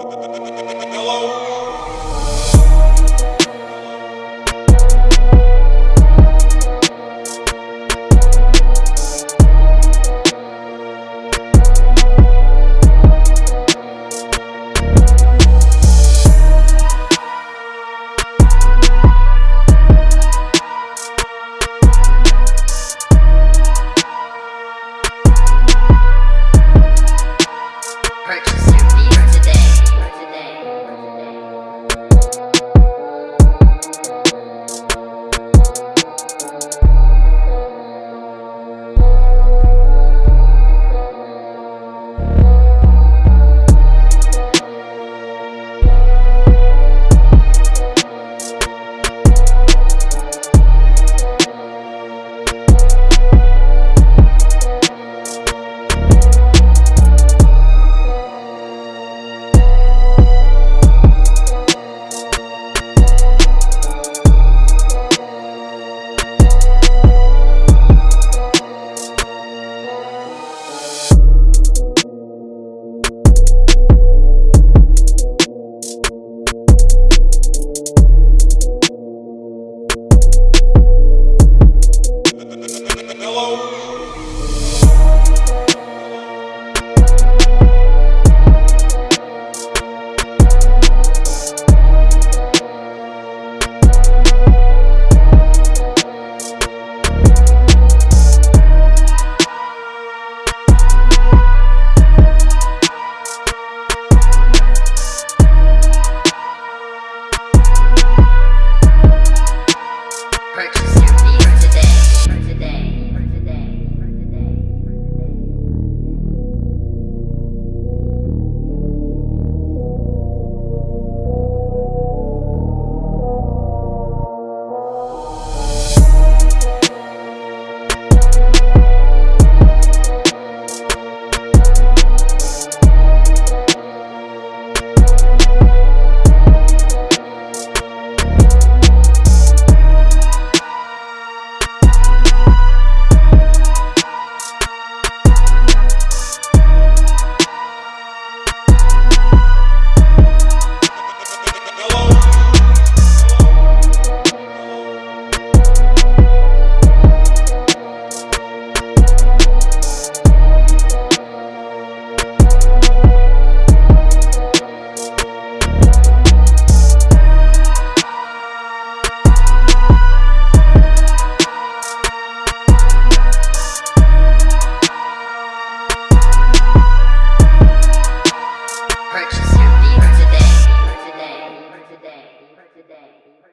Purchase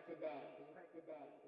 beats today. Today.